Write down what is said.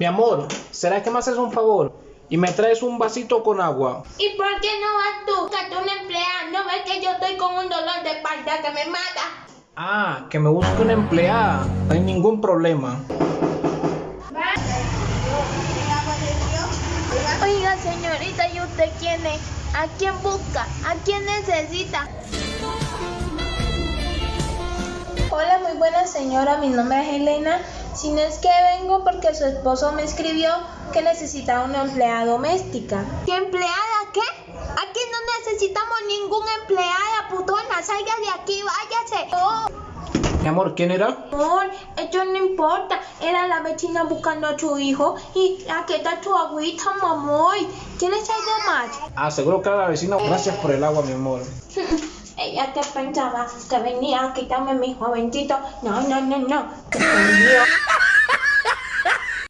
Mi amor, ¿será que me haces un favor? Y me traes un vasito con agua. ¿Y por qué no vas tú? Que tú una empleada. ¿No ves que yo estoy con un dolor de espalda que me mata? Ah, que me busque una empleada. No hay ningún problema. Oiga, señorita, ¿y usted quién es? ¿A quién busca? ¿A quién necesita? Hola, muy buena señora, mi nombre es Elena. Si no es que vengo porque su esposo me escribió que necesitaba una empleada doméstica. ¿Qué empleada? ¿Qué? Aquí no necesitamos ningún empleada, putona. Salga de aquí, váyase. Oh, Mi amor, ¿quién era? amor, esto no importa. Era la vecina buscando a su hijo. Y aquí está tu agüita, mamón. ¿Quieres algo más? Ah, seguro que era la vecina. Gracias por el agua, mi amor. Ella que pensaba que venía a quitarme mi jovencito. No, no, no, no.